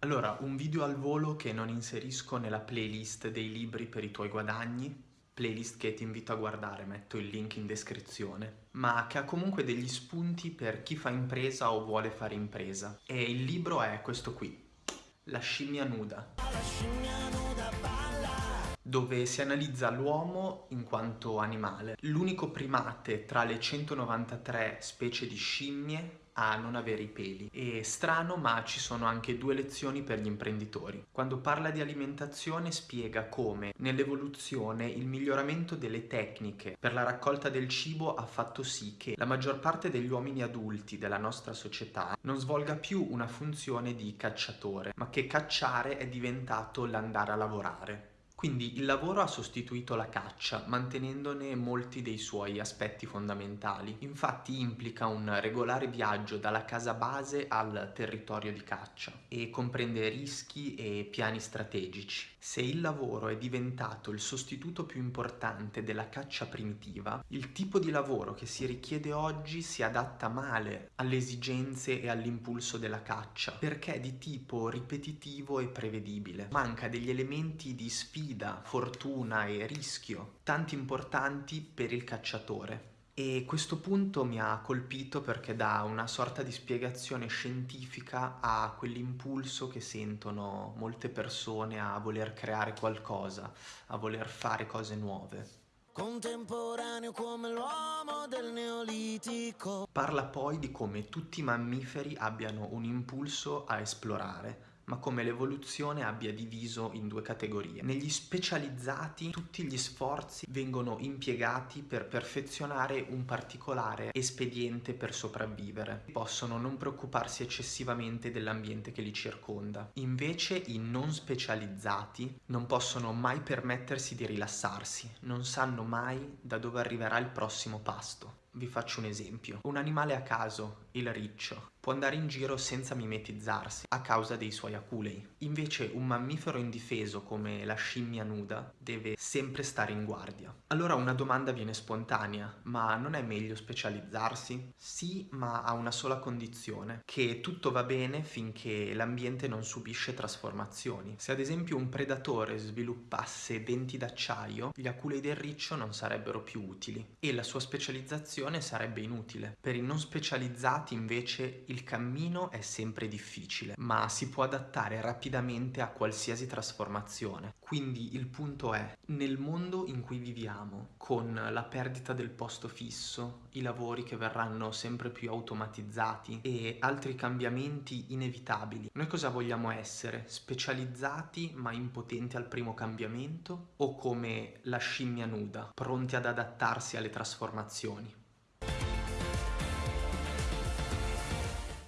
Allora, un video al volo che non inserisco nella playlist dei libri per i tuoi guadagni, playlist che ti invito a guardare, metto il link in descrizione, ma che ha comunque degli spunti per chi fa impresa o vuole fare impresa. E il libro è questo qui, La scimmia nuda. La scimmia nuda dove si analizza l'uomo in quanto animale. L'unico primate tra le 193 specie di scimmie a non avere i peli. È strano ma ci sono anche due lezioni per gli imprenditori. Quando parla di alimentazione spiega come nell'evoluzione il miglioramento delle tecniche per la raccolta del cibo ha fatto sì che la maggior parte degli uomini adulti della nostra società non svolga più una funzione di cacciatore, ma che cacciare è diventato l'andare a lavorare. Quindi il lavoro ha sostituito la caccia, mantenendone molti dei suoi aspetti fondamentali. Infatti implica un regolare viaggio dalla casa base al territorio di caccia e comprende rischi e piani strategici. Se il lavoro è diventato il sostituto più importante della caccia primitiva, il tipo di lavoro che si richiede oggi si adatta male alle esigenze e all'impulso della caccia, perché è di tipo ripetitivo e prevedibile. Manca degli elementi di sfida sfida, fortuna e rischio, tanti importanti per il cacciatore. E questo punto mi ha colpito perché dà una sorta di spiegazione scientifica a quell'impulso che sentono molte persone a voler creare qualcosa, a voler fare cose nuove. Contemporaneo come l'uomo del neolitico. Parla poi di come tutti i mammiferi abbiano un impulso a esplorare, ma come l'evoluzione abbia diviso in due categorie. Negli specializzati tutti gli sforzi vengono impiegati per perfezionare un particolare espediente per sopravvivere. Possono non preoccuparsi eccessivamente dell'ambiente che li circonda. Invece i non specializzati non possono mai permettersi di rilassarsi, non sanno mai da dove arriverà il prossimo pasto. Vi faccio un esempio. Un animale a caso, il riccio, può andare in giro senza mimetizzarsi a causa dei suoi aculei. Invece un mammifero indifeso come la scimmia nuda deve sempre stare in guardia. Allora una domanda viene spontanea, ma non è meglio specializzarsi? Sì, ma a una sola condizione, che tutto va bene finché l'ambiente non subisce trasformazioni. Se ad esempio un predatore sviluppasse denti d'acciaio, gli aculei del riccio non sarebbero più utili e la sua specializzazione sarebbe inutile. Per i non specializzati invece il cammino è sempre difficile, ma si può adattare rapidamente a qualsiasi trasformazione. Quindi il punto è, nel mondo in cui viviamo, con la perdita del posto fisso, i lavori che verranno sempre più automatizzati e altri cambiamenti inevitabili, noi cosa vogliamo essere? Specializzati ma impotenti al primo cambiamento? O come la scimmia nuda, pronti ad adattarsi alle trasformazioni?